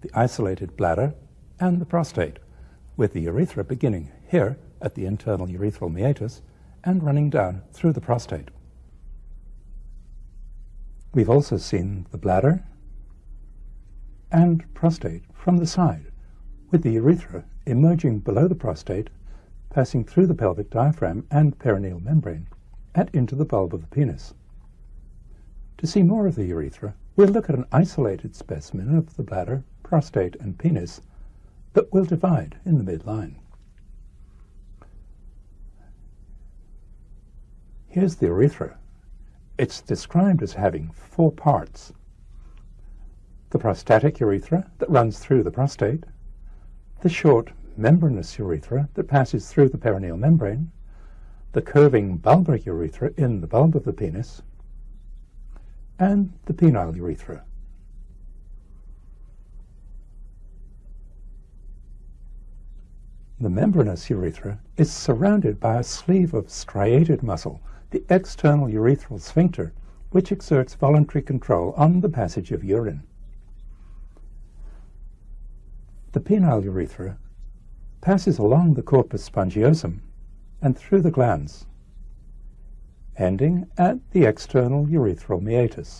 the isolated bladder, and the prostate, with the urethra beginning here at the internal urethral meatus and running down through the prostate. We've also seen the bladder and prostate from the side, with the urethra emerging below the prostate, passing through the pelvic diaphragm and perineal membrane, and into the bulb of the penis. To see more of the urethra, we'll look at an isolated specimen of the bladder, prostate, and penis that will divide in the midline. Here's the urethra. It's described as having four parts. The prostatic urethra that runs through the prostate, the short membranous urethra that passes through the perineal membrane, the curving bulbar urethra in the bulb of the penis, and the penile urethra. The membranous urethra is surrounded by a sleeve of striated muscle the external urethral sphincter, which exerts voluntary control on the passage of urine. The penile urethra passes along the corpus spongiosum and through the glans, ending at the external urethral meatus.